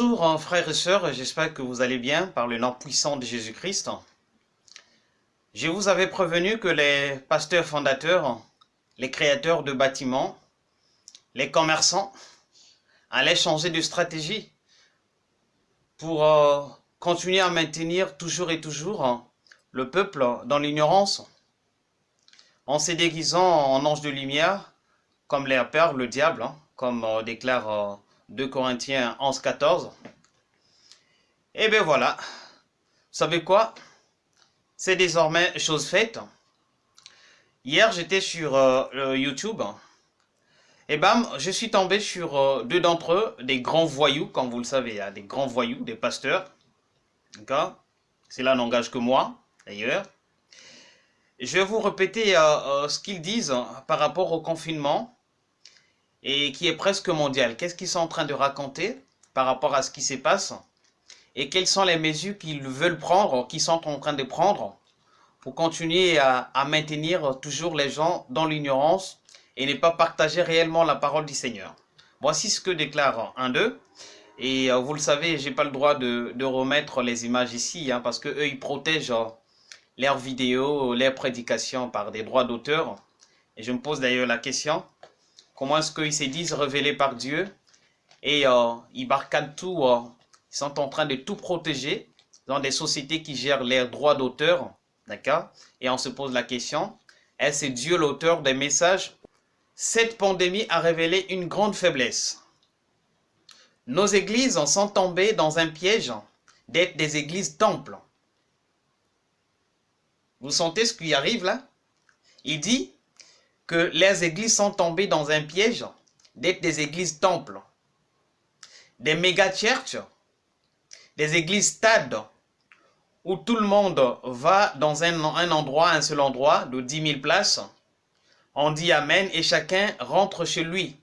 Bonjour hein, frères et sœurs, j'espère que vous allez bien par le nom puissant de Jésus-Christ. Je vous avais prévenu que les pasteurs fondateurs, les créateurs de bâtiments, les commerçants allaient changer de stratégie pour euh, continuer à maintenir toujours et toujours hein, le peuple dans l'ignorance en se déguisant en ange de lumière comme les peur le diable, hein, comme euh, déclare 2 euh, Corinthiens 11, 14. Et bien voilà, vous savez quoi? C'est désormais chose faite. Hier, j'étais sur euh, YouTube. Et bam, je suis tombé sur deux d'entre eux, des grands voyous, comme vous le savez, des grands voyous, des pasteurs. D'accord? Cela n'engage que moi, d'ailleurs. Je vais vous répéter ce qu'ils disent par rapport au confinement et qui est presque mondial. Qu'est-ce qu'ils sont en train de raconter par rapport à ce qui se passe et quelles sont les mesures qu'ils veulent prendre, qu'ils sont en train de prendre pour continuer à, maintenir toujours les gens dans l'ignorance et ne pas partager réellement la parole du Seigneur? Voici ce que déclare un d'eux. Et euh, vous le savez, j'ai pas le droit de, remettre les images ici, hein, parce que eux ils protègent euh, leurs vidéos, leurs prédications par des droits d'auteur. Et je me pose d'ailleurs la question, Comment est-ce qu'ils se disent révélés par Dieu? Et euh, ils barcadent tout, euh, ils sont en train de tout protéger dans des sociétés qui gèrent leurs droits d'auteur, d'accord? Et on se pose la question, est-ce Dieu l'auteur des messages? Cette pandémie a révélé une grande faiblesse. Nos églises sont tombées dans un piège d'être des églises temples. Vous sentez ce qui arrive là? Il dit, que les églises sont tombées dans un piège d'être des églises temples, des méga-churches, des églises stades, où tout le monde va dans un, endroit, un seul endroit, de 10 000 places. On dit Amen et chacun rentre chez lui.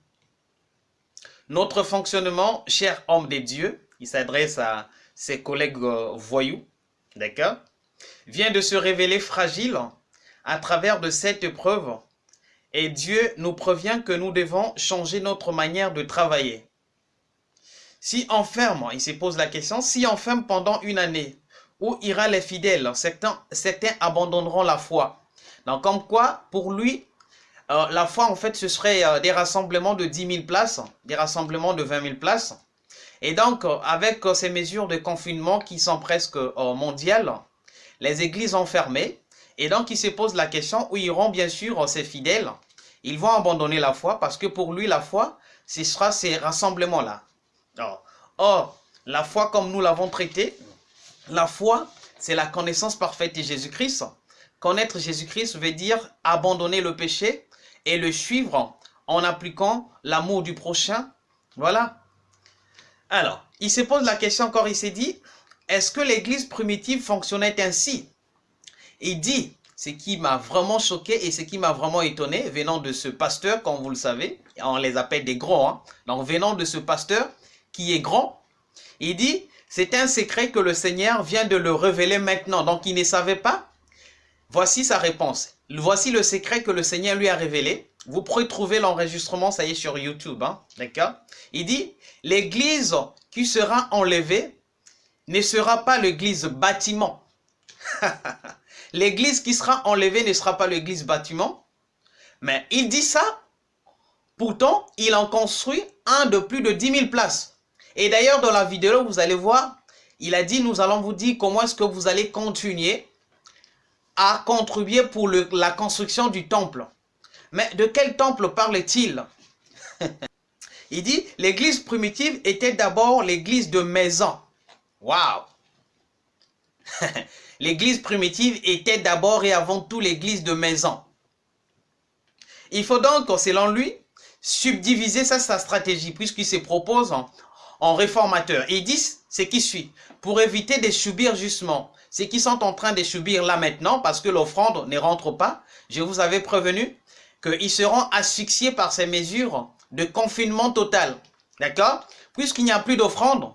Notre fonctionnement, cher homme de Dieu, il s'adresse à ses collègues euh, voyous, d'accord, vient de se révéler fragile à travers de cette épreuve et Dieu nous prévient que nous devons changer notre manière de travailler. Si on ferme, il se pose la question, si on ferme pendant une année, où ira les fidèles? Certains, abandonneront la foi. Donc comme quoi, pour lui, euh, la foi en fait ce serait euh, des rassemblements de 10 000 places, des rassemblements de 20 000 places. Et donc euh, avec ces mesures de confinement qui sont presque mondiales, les églises ont fermé. Et donc il se pose la question où iront bien sûr ces fidèles ils vont abandonner la foi parce que pour lui, la foi, ce sera ces rassemblements-là. Or, la foi comme nous l'avons traité, la foi, c'est la connaissance parfaite de Jésus-Christ. Connaître Jésus-Christ veut dire abandonner le péché et le suivre en appliquant l'amour du prochain. Voilà. Alors, il se pose la question encore, il s'est dit, est-ce que l'église primitive fonctionnait ainsi? Il dit, ce qui m'a vraiment choqué et ce qui m'a vraiment étonné, venant de ce pasteur, comme vous le savez, on les appelle des grands, hein. donc venant de ce pasteur qui est grand, il dit, c'est un secret que le Seigneur vient de le révéler maintenant, donc il ne savait pas. Voici sa réponse. Voici le secret que le Seigneur lui a révélé. Vous pourrez trouver l'enregistrement, ça y est, sur YouTube, hein, d'accord? Il dit, l'église qui sera enlevée ne sera pas l'église bâtiment. l'église qui sera enlevée ne sera pas l'église bâtiment. Mais il dit ça, pourtant, il en construit un de plus de 10 000 places. Et d'ailleurs, dans la vidéo, vous allez voir, il a dit, nous allons vous dire comment est-ce que vous allez continuer à contribuer pour la construction du temple. Mais de quel temple parle-t-il? Il dit, l'église primitive était d'abord l'église de maison. Waouh L'église primitive était d'abord et avant tout l'église de maison. Il faut donc, selon lui, subdiviser sa stratégie, puisqu'il se propose en, réformateur. il dit ce qui suit, pour éviter de subir justement ce qu'ils sont en train de subir là maintenant, parce que l'offrande ne rentre pas, je vous avais prévenu qu'ils seront asphyxiés par ces mesures de confinement total. D'accord? Puisqu'il n'y a plus d'offrande,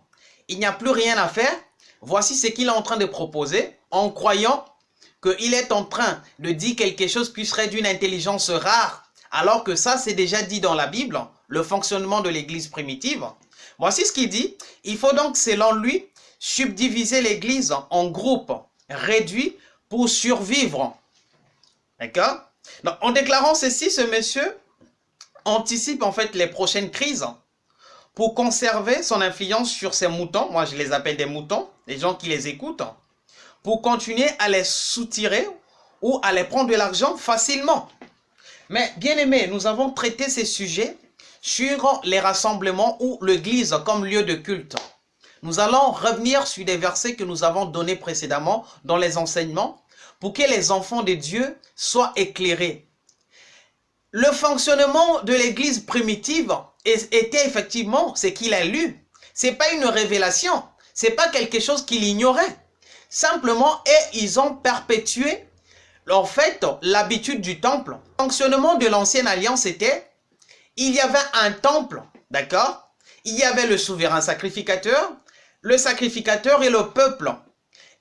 il n'y a plus rien à faire, voici ce qu'il est en train de proposer en croyant qu'il est en train de dire quelque chose qui serait d'une intelligence rare, alors que ça c'est déjà dit dans la Bible, le fonctionnement de l'église primitive. Voici ce qu'il dit. Il faut donc, selon lui, subdiviser l'Église en groupes réduits pour survivre. D'accord? En déclarant ceci, ce monsieur anticipe en fait les prochaines crises pour conserver son influence sur ses moutons. Moi, je les appelle des moutons, les gens qui les écoutent, pour continuer à les soutirer ou à les prendre de l'argent facilement. Mais bien aimé, nous avons traité ces sujets sur les rassemblements ou l'église comme lieu de culte. Nous allons revenir sur des versets que nous avons donnés précédemment dans les enseignements pour que les enfants de Dieu soient éclairés. Le fonctionnement de l'église primitive était effectivement ce qu'il a lu. C'est pas une révélation. C'est pas quelque chose qu'il ignorait. Simplement, et ils ont perpétué, en fait, l'habitude du temple. Le fonctionnement de l'ancienne alliance était il y avait un temple, d'accord? Il y avait le souverain sacrificateur, le sacrificateur et le peuple.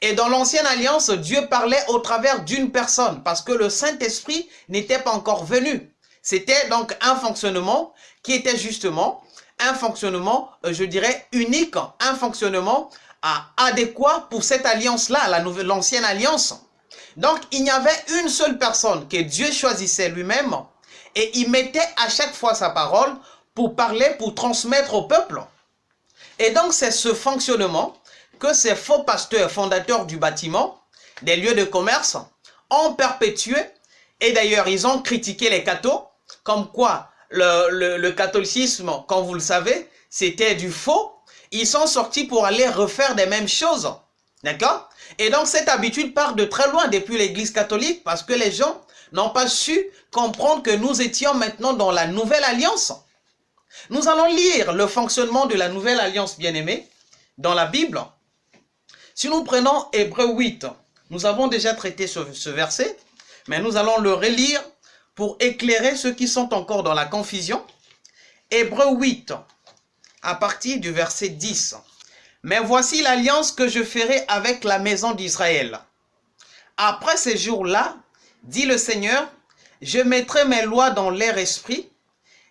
Et dans l'ancienne alliance, Dieu parlait au travers d'une personne parce que le Saint-Esprit n'était pas encore venu. C'était donc un fonctionnement qui était justement un fonctionnement, euh, je dirais, unique, un fonctionnement adéquat pour cette alliance-là, l'ancienne alliance. Donc, il y avait une seule personne que Dieu choisissait lui-même et il mettait à chaque fois sa parole pour parler, pour transmettre au peuple. Et donc, c'est ce fonctionnement que ces faux pasteurs fondateurs du bâtiment, des lieux de commerce, ont perpétué. Et d'ailleurs, ils ont critiqué les cathos, comme quoi le, le catholicisme, comme vous le savez, c'était du faux. Ils sont sortis pour aller refaire des mêmes choses. D'accord? Et donc, cette habitude part de très loin depuis l'église catholique parce que les gens n'ont pas su comprendre que nous étions maintenant dans la nouvelle alliance. Nous allons lire le fonctionnement de la nouvelle alliance bien-aimée dans la Bible. Si nous prenons Hébreu 8, nous avons déjà traité ce, verset, mais nous allons le relire pour éclairer ceux qui sont encore dans la confusion. Hébreu 8, à partir du verset 10. Mais voici l'alliance que je ferai avec la maison d'Israël. Après ces jours-là, dit le Seigneur, je mettrai mes lois dans leur esprit,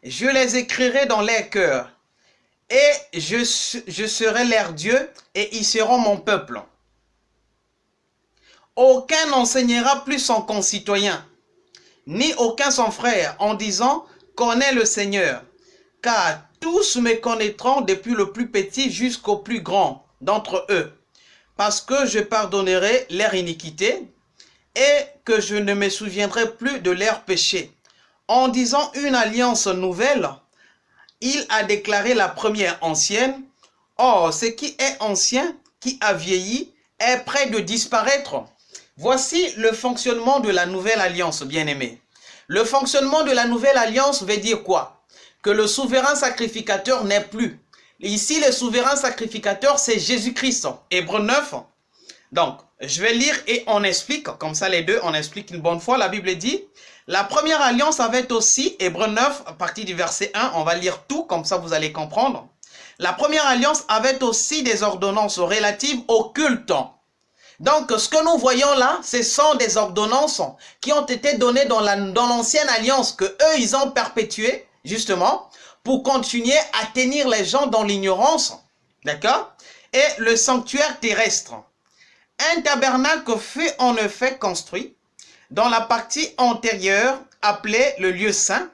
je les écrirai dans leur cœur, et je, serai leur Dieu, et ils seront mon peuple. Aucun n'enseignera plus son concitoyen, ni aucun son frère, en disant, connais le Seigneur, car tous me connaîtront depuis le plus petit jusqu'au plus grand d'entre eux, parce que je pardonnerai leur iniquité, et que je ne me souviendrai plus de leurs péchés. En disant une alliance nouvelle, il a déclaré la première ancienne. Or, ce qui est ancien, qui a vieilli, est prêt de disparaître. Voici le fonctionnement de la nouvelle alliance, bien-aimé. Le fonctionnement de la nouvelle alliance veut dire quoi? Le souverain sacrificateur n'est plus. Ici, le souverain sacrificateur, c'est Jésus-Christ. Hébreu 9. Donc, je vais lire et on explique, comme ça les deux, on explique une bonne fois. La Bible dit, la première alliance avait aussi, Hébreu 9, à partir du verset 1, on va lire tout, comme ça vous allez comprendre. La première alliance avait aussi des ordonnances relatives au culte. Donc, ce que nous voyons là, ce sont des ordonnances qui ont été données dans l'ancienne alliance que eux, ils ont perpétué, justement, pour continuer à tenir les gens dans l'ignorance. D'accord? Et le sanctuaire terrestre. Un tabernacle fut en effet construit. Dans la partie antérieure, appelée le lieu saint,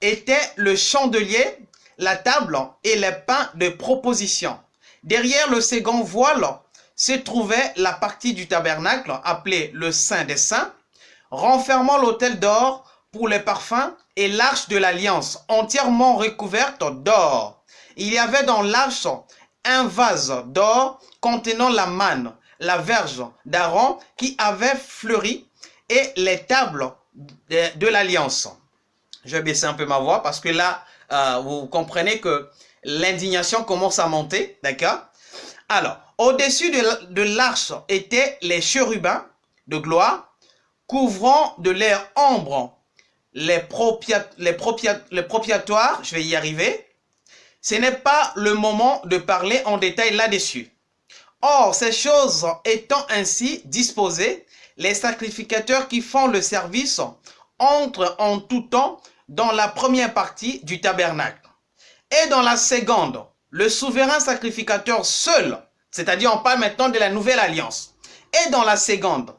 était le chandelier, la table et les pains de proposition. Derrière le second voile se trouvait la partie du tabernacle appelée le Saint des Saints, renfermant l'autel d'or pour les parfums et l'arche de l'alliance entièrement recouverte d'or. Il y avait dans l'arche un vase d'or contenant la manne, la verge d'Aaron qui avait fleuri et les tables de, l'alliance. Je vais baisser un peu ma voix parce que là, euh, vous comprenez que l'indignation commence à monter, d'accord? Alors, au-dessus de l'arche étaient les chérubins de gloire, couvrant de l'air ombre les, les, les propriatoires, je vais y arriver. Ce n'est pas le moment de parler en détail là-dessus. Or, ces choses étant ainsi disposées, les sacrificateurs qui font le service entrent en tout temps dans la première partie du tabernacle. Et dans la seconde, le souverain sacrificateur seul, c'est-à-dire on parle maintenant de la nouvelle alliance, et dans la seconde,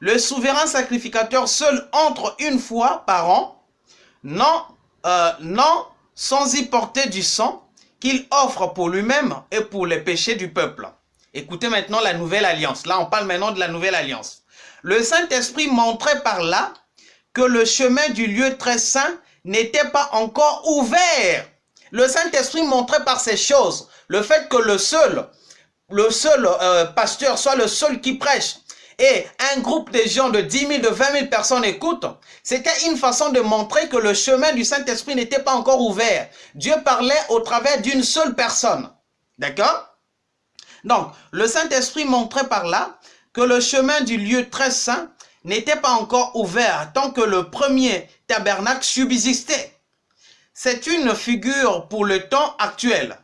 le souverain sacrificateur seul entre une fois par an, non, euh, non sans y porter du sang, qu'il offre pour lui-même et pour les péchés du peuple. Écoutez maintenant la nouvelle alliance. Là, on parle maintenant de la nouvelle alliance. Le Saint-Esprit montrait par là que le chemin du lieu très saint n'était pas encore ouvert. Le Saint-Esprit montrait par ces choses le fait que le seul, le seul euh, pasteur soit le seul qui prêche et un groupe de gens de 10 000, de 20 000 personnes écoutent, c'était une façon de montrer que le chemin du Saint-Esprit n'était pas encore ouvert. Dieu parlait au travers d'une seule personne. D'accord? Donc, le Saint-Esprit montrait par là que le chemin du lieu très saint n'était pas encore ouvert tant que le premier tabernacle subsistait. C'est une figure pour le temps actuel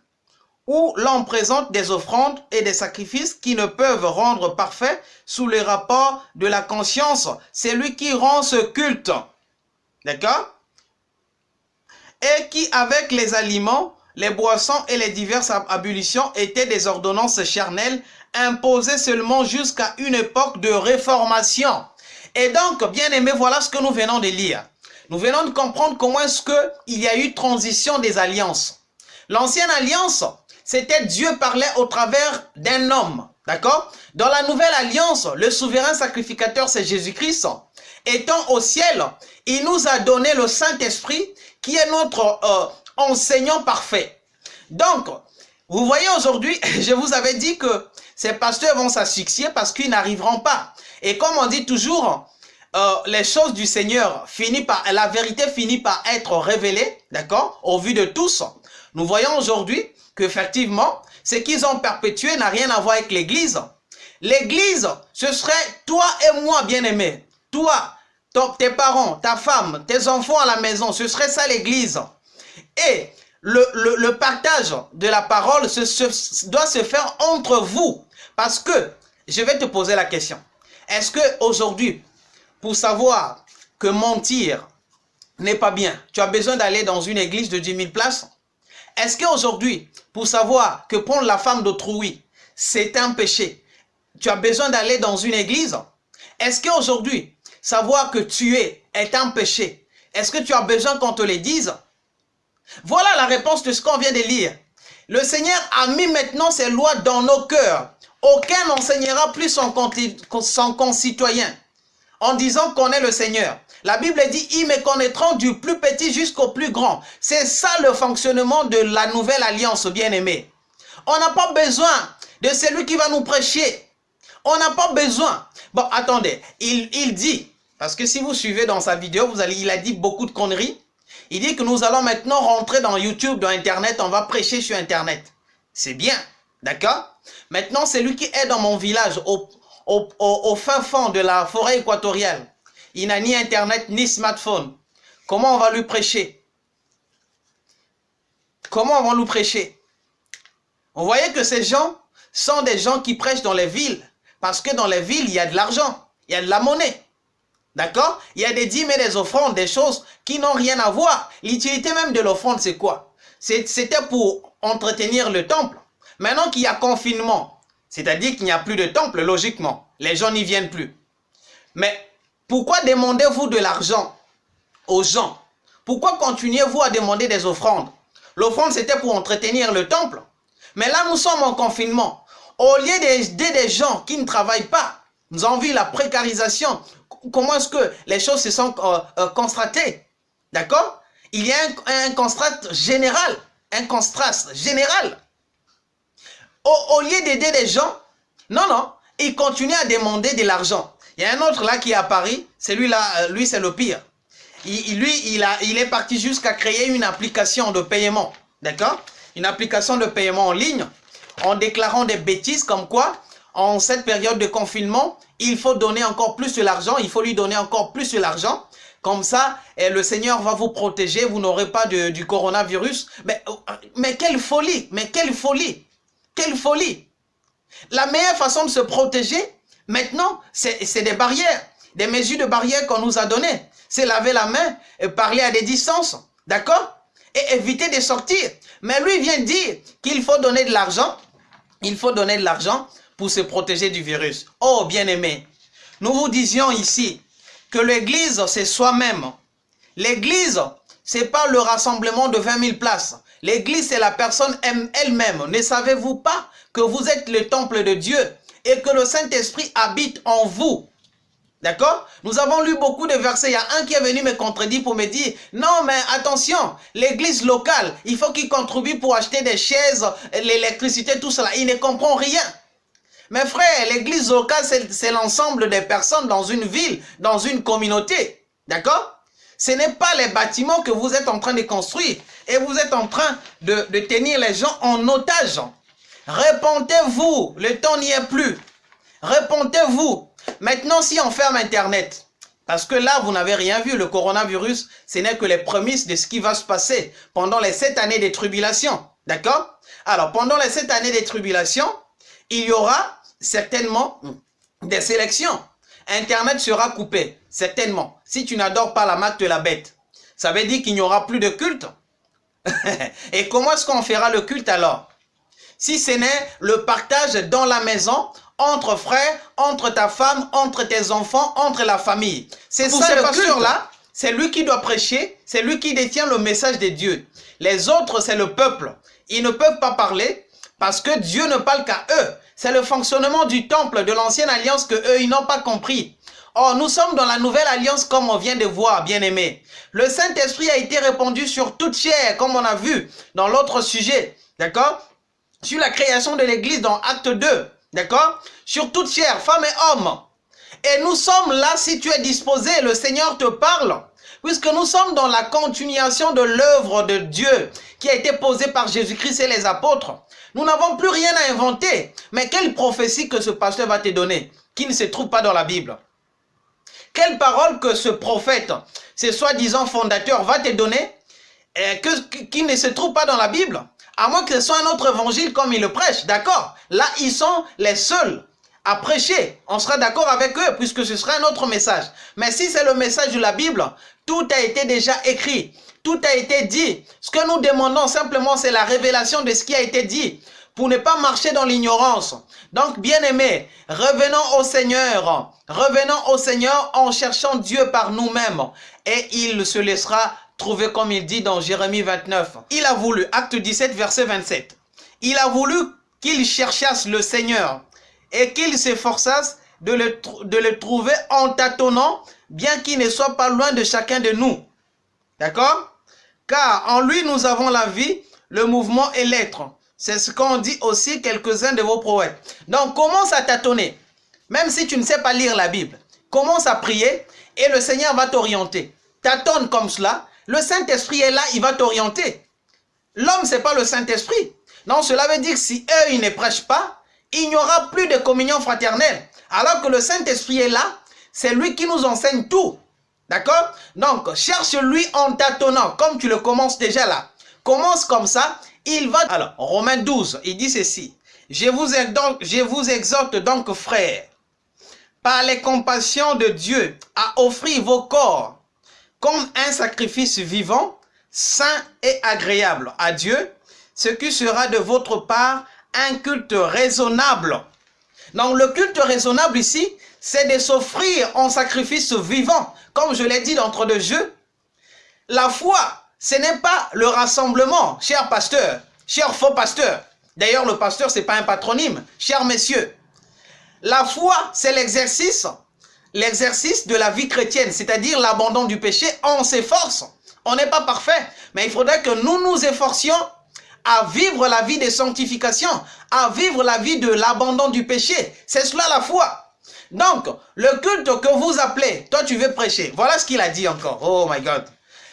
où l'on présente des offrandes et des sacrifices qui ne peuvent rendre parfait sous les rapports de la conscience. C'est lui qui rend ce culte. D'accord? Et qui, avec les aliments, les boissons et les diverses abolitions étaient des ordonnances charnelles imposées seulement jusqu'à une époque de réformation. Et donc, bien aimé, voilà ce que nous venons de lire. Nous venons de comprendre comment est-ce qu'il y a eu transition des alliances. L'ancienne alliance, c'était Dieu parlait au travers d'un homme. D'accord? Dans la nouvelle alliance, le souverain sacrificateur, c'est Jésus-Christ. Étant au ciel, il nous a donné le Saint-Esprit qui est notre euh, enseignant parfait. Donc, vous voyez aujourd'hui, je vous avais dit que ces pasteurs vont s'asphyxier parce qu'ils n'arriveront pas. Et comme on dit toujours, euh, les choses du Seigneur finissent par, la vérité finit par être révélée, d'accord, au vu de tous. Nous voyons aujourd'hui qu'effectivement, ce qu'ils ont perpétué n'a rien à voir avec l'Église. L'Église, ce serait toi et moi, bien-aimé. Toi, tes parents, ta femme, tes enfants à la maison, ce serait ça l'Église. Et le, partage de la parole doit se faire entre vous. Parce que, je vais te poser la question. Est-ce que aujourd'hui, pour savoir que mentir n'est pas bien, tu as besoin d'aller dans une église de 10 000 places? Est-ce qu'aujourd'hui, pour savoir que prendre la femme d'autrui, c'est un péché, tu as besoin d'aller dans une église? Est-ce qu'aujourd'hui, savoir que tuer est un péché, est-ce que tu as besoin qu'on te le dise? Voilà la réponse de ce qu'on vient de lire. Le Seigneur a mis maintenant ses lois dans nos cœurs. Aucun n'enseignera plus son, son concitoyen en disant qu'on est le Seigneur. La Bible dit, ils me connaîtront du plus petit jusqu'au plus grand. C'est ça le fonctionnement de la nouvelle alliance, bien-aimé. On n'a pas besoin de celui qui va nous prêcher. On n'a pas besoin. Bon, attendez, il, dit, parce que si vous suivez dans sa vidéo, vous allez, il a dit beaucoup de conneries. Il dit que nous allons maintenant rentrer dans YouTube, dans Internet, on va prêcher sur Internet. C'est bien, d'accord? Maintenant, c'est lui qui est dans mon village, au fin fond de la forêt équatoriale. Il n'a ni Internet ni smartphone. Comment on va lui prêcher? Comment on va nous prêcher? On voyait que ces gens sont des gens qui prêchent dans les villes. Parce que dans les villes, il y a de l'argent, il y a de la monnaie. D'accord? Il y a des dîmes et des offrandes, des choses qui n'ont rien à voir. L'utilité même de l'offrande, c'est quoi? C'était pour entretenir le temple. Maintenant qu'il y a confinement, c'est-à-dire qu'il n'y a plus de temple, logiquement, les gens n'y viennent plus. Mais pourquoi demandez-vous de l'argent aux gens? Pourquoi continuez-vous à demander des offrandes? L'offrande, c'était pour entretenir le temple. Mais là, nous sommes en confinement. Au lieu d'aider des gens qui ne travaillent pas, nous avons vu la précarisation. Comment est-ce que les choses se sont euh, euh, constatées? D'accord? Il y a un, constat général. Un constat général. Au, lieu d'aider les gens, non, non, ils continuent à demander de l'argent. Il y a un autre là qui est à Paris, celui-là, euh, lui c'est le pire. Il, lui, il, est parti jusqu'à créer une application de paiement, d'accord? Une application de paiement en ligne, en déclarant des bêtises comme quoi, en cette période de confinement, il faut donner encore plus de l'argent, il faut lui donner encore plus de l'argent. Comme ça, et le Seigneur va vous protéger, vous n'aurez pas du coronavirus. Mais, mais quelle folie, mais quelle folie, quelle folie. La meilleure façon de se protéger, Maintenant, c'est des barrières, des mesures de barrières qu'on nous a données. C'est laver la main et parler à des distances. D'accord? Et éviter de sortir. Mais lui vient dire qu'il faut donner de l'argent, il faut donner de l'argent pour se protéger du virus. Oh, bien-aimé, nous vous disions ici que l'église, c'est soi-même. L'église, c'est pas le rassemblement de 20 000 places. L'église, c'est la personne elle-même. Ne savez-vous pas que vous êtes le temple de Dieu? Et que le Saint-Esprit habite en vous D'accord? Nous avons lu beaucoup de versets. Il y a un qui est venu me contredire pour me dire, non mais attention, l'église locale, il faut qu'il contribue pour acheter des chaises, l'électricité, tout cela. Il ne comprend rien. Mes frères, l'église locale, c'est l'ensemble des personnes dans une ville, dans une communauté. D'accord? Ce n'est pas les bâtiments que vous êtes en train de construire et vous êtes en train de, de tenir les gens en otage. Répondez-vous, le temps n'y est plus. Répondez-vous. Maintenant, si on ferme Internet, parce que là, vous n'avez rien vu, le coronavirus, ce n'est que les prémices de ce qui va se passer pendant les sept années de tribulation. D'accord? Alors, pendant les sept années de tribulation, il y aura certainement des sélections. Internet sera coupé, certainement. Si tu n'adores pas la marque de la bête, ça veut dire qu'il n'y aura plus de culte. Et comment est-ce qu'on fera le culte alors? Si ce n'est le partage dans la maison, entre frères, entre ta femme, entre tes enfants, entre la famille. C'est ça le pasteur-là, c'est lui qui doit prêcher, c'est lui qui détient le message de Dieu. Les autres, c'est le peuple. Ils ne peuvent pas parler parce que Dieu ne parle qu'à eux. C'est le fonctionnement du temple de l'ancienne alliance que eux, ils n'ont pas compris. Or, nous sommes dans la nouvelle alliance comme on vient de voir, bien-aimés. Le Saint-Esprit a été répandu sur toute chair, comme on a vu dans l'autre sujet. D'accord? Sur la création de l'Église dans Acte 2. D'accord? Sur toute chair, femme et homme. Et nous sommes là, si tu es disposé, le Seigneur te parle. Puisque nous sommes dans la continuation de l'œuvre de Dieu qui a été posée par Jésus-Christ et les apôtres. Nous n'avons plus rien à inventer. Mais quelle prophétie que ce pasteur va te donner qui ne se trouve pas dans la Bible? Quelle parole que ce prophète, ce soi-disant fondateur, va te donner euh, qui ne se trouve pas dans la Bible? À moins que ce soit un autre évangile comme il le prêche, d'accord Là, ils sont les seuls à prêcher. On sera d'accord avec eux puisque ce sera un autre message. Mais si c'est le message de la Bible, tout a été déjà écrit. Tout a été dit. Ce que nous demandons simplement, c'est la révélation de ce qui a été dit pour ne pas marcher dans l'ignorance. Donc, bien aimé, revenons au Seigneur. Revenons au Seigneur en cherchant Dieu par nous-mêmes. Et il se laissera trouvé comme il dit dans Jérémie 29. Il a voulu, acte 17, verset 27, il a voulu qu'il cherchasse le Seigneur et qu'il s'efforçasse de le, de le trouver en tâtonnant, bien qu'il ne soit pas loin de chacun de nous. D'accord? Car en lui nous avons la vie, le mouvement et l'être. C'est ce qu'ont dit aussi quelques-uns de vos poètes. Donc commence à tâtonner. Même si tu ne sais pas lire la Bible, commence à prier et le Seigneur va t'orienter. Tâtonne comme cela le Saint-Esprit est là, il va t'orienter. L'homme, ce n'est pas le Saint-Esprit. Non, cela veut dire que si eux, ils ne prêchent pas, il n'y aura plus de communion fraternelle. Alors que le Saint-Esprit est là, c'est lui qui nous enseigne tout. D'accord? Donc, cherche-lui en tâtonnant, comme tu le commences déjà là. Commence comme ça, il va... Alors, Romains 12, il dit ceci. Je vous, exhorte, je vous exhorte donc, frères, par les compassions de Dieu, à offrir vos corps comme un sacrifice vivant, saint et agréable à Dieu, ce qui sera de votre part un culte raisonnable. Donc le culte raisonnable ici, c'est de s'offrir en sacrifice vivant. Comme je l'ai dit d'entre deux jeux, la foi, ce n'est pas le rassemblement, cher pasteur, cher faux pasteur. D'ailleurs, le pasteur, ce n'est pas un patronyme, cher messieurs. La foi, c'est l'exercice l'exercice de la vie chrétienne, c'est-à-dire l'abandon du péché, on s'efforce. On n'est pas parfait, mais il faudrait que nous nous efforcions à vivre la vie de sanctification, à vivre la vie de l'abandon du péché. C'est cela la foi. Donc, le culte que vous appelez, toi tu veux prêcher. Voilà ce qu'il a dit encore. Oh my God.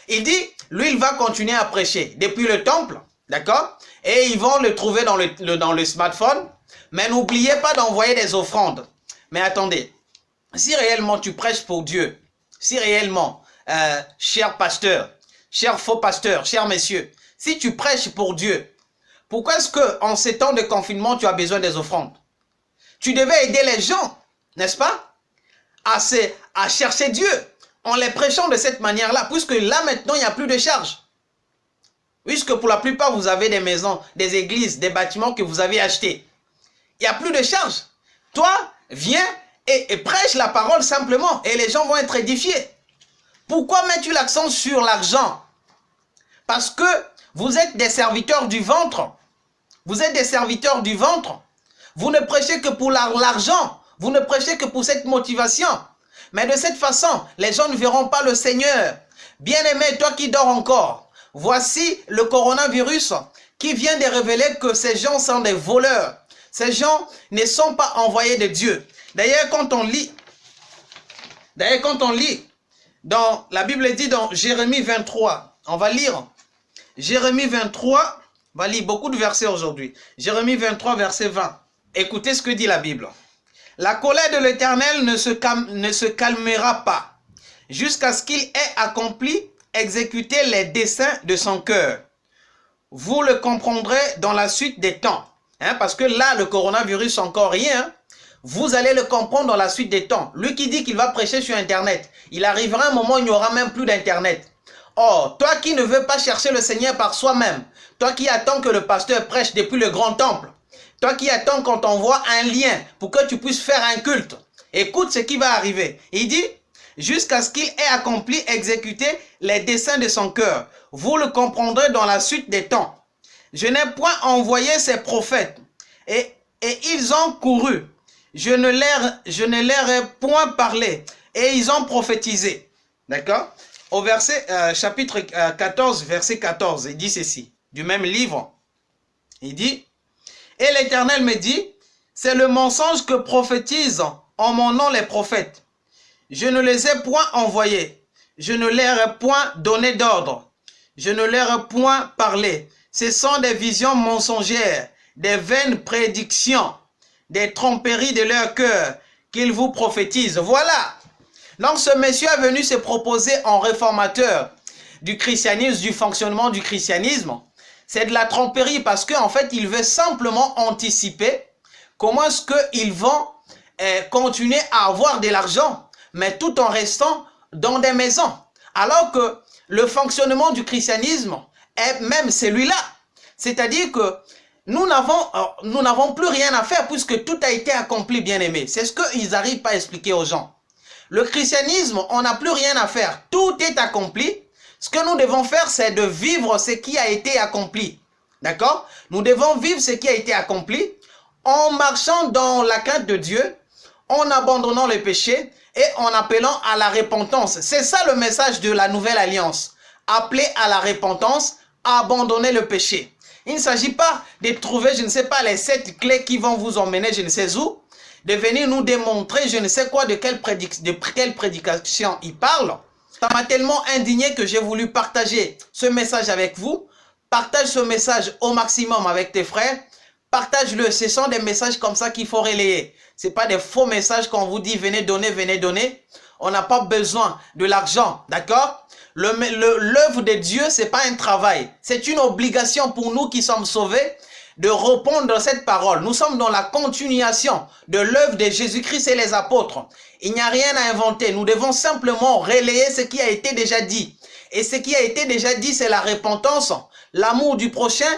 Il dit, lui il va continuer à prêcher depuis le temple, d'accord? Et ils vont le trouver dans le, dans le smartphone. Mais n'oubliez pas d'envoyer des offrandes. Mais attendez, si réellement tu prêches pour Dieu, si réellement, euh, cher pasteur, cher faux pasteur, cher messieurs, si tu prêches pour Dieu, pourquoi est-ce que en ces temps de confinement, tu as besoin des offrandes? Tu devais aider les gens, n'est-ce pas à, à chercher Dieu en les prêchant de cette manière-là, puisque là maintenant, il n'y a plus de charge. Puisque pour la plupart, vous avez des maisons, des églises, des bâtiments que vous avez achetés. Il n'y a plus de charge. Toi, viens et, prêche la parole simplement et les gens vont être édifiés. Pourquoi mets-tu l'accent sur l'argent? Parce que vous êtes des serviteurs du ventre. Vous êtes des serviteurs du ventre. Vous ne prêchez que pour l'argent. Vous ne prêchez que pour cette motivation. Mais de cette façon, les gens ne verront pas le Seigneur. Bien-aimé, toi qui dors encore, voici le coronavirus qui vient de révéler que ces gens sont des voleurs. Ces gens ne sont pas envoyés de Dieu. D'ailleurs, quand on lit, d'ailleurs, quand on lit, dans la Bible dit dans Jérémie 23, on va lire Jérémie 23, on va lire beaucoup de versets aujourd'hui. Jérémie 23, verset 20. Écoutez ce que dit la Bible. La colère de l'Éternel ne, se calmera pas jusqu'à ce qu'il ait accompli, exécuté les desseins de son cœur. Vous le comprendrez dans la suite des temps. Hein, parce que là, le coronavirus, encore rien. Vous allez le comprendre dans la suite des temps. Lui qui dit qu'il va prêcher sur Internet, il arrivera un moment où il n'y aura même plus d'Internet. Or, toi qui ne veux pas chercher le Seigneur par soi-même, toi qui attends que le pasteur prêche depuis le grand temple, toi qui attends qu'on t'envoie un lien pour que tu puisses faire un culte. Écoute ce qui va arriver. Il dit, jusqu'à ce qu'il ait accompli, exécuté les desseins de son cœur. Vous le comprendrez dans la suite des temps. Je n'ai point envoyé ces prophètes, et, et ils ont couru. Je ne, leur, ai point parlé, et ils ont prophétisé. D'accord? Au verset, euh, chapitre 14, euh, verset 14, il dit ceci, du même livre. Il dit, et l'Éternel me dit, c'est le mensonge que prophétisent en mon nom les prophètes. Je ne les ai point envoyés. Je ne leur ai point donné d'ordre. Je ne leur ai point parlé. Ce sont des visions mensongères, des vaines prédictions, des tromperies de leur cœur qu'ils vous prophétisent. Voilà. Donc ce monsieur est venu se proposer en réformateur du christianisme, du fonctionnement du christianisme. C'est de la tromperie parce qu'en fait, il veut simplement anticiper comment est-ce qu'ils vont eh, continuer à avoir de l'argent, mais tout en restant dans des maisons. Alors que le fonctionnement du christianisme est même celui-là. C'est-à-dire que nous n'avons euh, nous n'avons plus rien à faire puisque tout a été accompli, bien aimé. C'est ce qu'ils n'arrivent pas à expliquer aux gens. Le christianisme, on n'a plus rien à faire. Tout est accompli. Ce que nous devons faire, c'est de vivre ce qui a été accompli. D'accord? Nous devons vivre ce qui a été accompli en marchant dans la crainte de Dieu, en abandonnant les péchés et en appelant à la repentance. C'est ça le message de la nouvelle alliance. Appeler à la repentance, abandonner le péché. Il ne s'agit pas de trouver, je ne sais pas, les sept clés qui vont vous emmener je ne sais où, de venir nous démontrer je ne sais quoi, de quelle, prédication il parle. Ça m'a tellement indigné que j'ai voulu partager ce message avec vous. Partage ce message au maximum avec tes frères. Partage-le. Ce sont des messages comme ça qu'il faut relayer. Ce pas des faux messages qu'on vous dit venez donner, venez donner. On n'a pas besoin de l'argent, d'accord? L'œuvre de Dieu, ce n'est pas un travail. C'est une obligation pour nous qui sommes sauvés de répondre à cette parole. Nous sommes dans la continuation de l'œuvre de Jésus-Christ et les apôtres. Il n'y a rien à inventer. Nous devons simplement relayer ce qui a été déjà dit. Et ce qui a été déjà dit, c'est la repentance, l'amour du prochain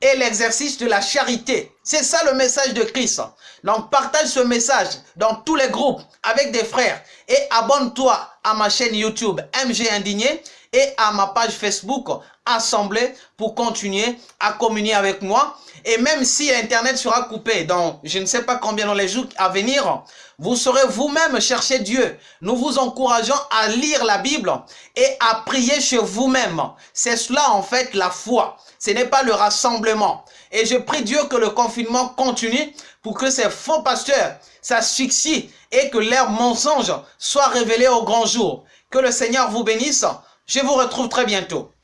et l'exercice de la charité. C'est ça le message de Christ. Donc partage ce message dans tous les groupes avec des frères et abonne-toi à ma chaîne YouTube MG Indigné et à ma page Facebook Assemblée pour continuer à communier avec moi. Et même si Internet sera coupé dans je ne sais pas combien dans les jours à venir, vous saurez vous-même chercher Dieu. Nous vous encourageons à lire la Bible et à prier chez vous-même. C'est cela en fait la foi. Ce n'est pas le rassemblement. Et je prie Dieu que le confinement continue pour que ces faux pasteurs s'asphyxient et que leurs mensonges soient révélés au grand jour. Que le Seigneur vous bénisse. Je vous retrouve très bientôt.